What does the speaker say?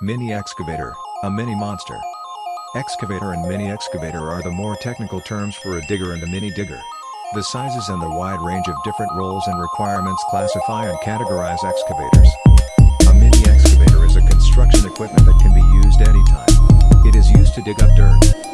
Mini excavator, a mini monster. Excavator and mini excavator are the more technical terms for a digger and a mini digger. The sizes and the wide range of different roles and requirements classify and categorize excavators. A mini excavator is a construction equipment that can be used anytime. It is used to dig up dirt,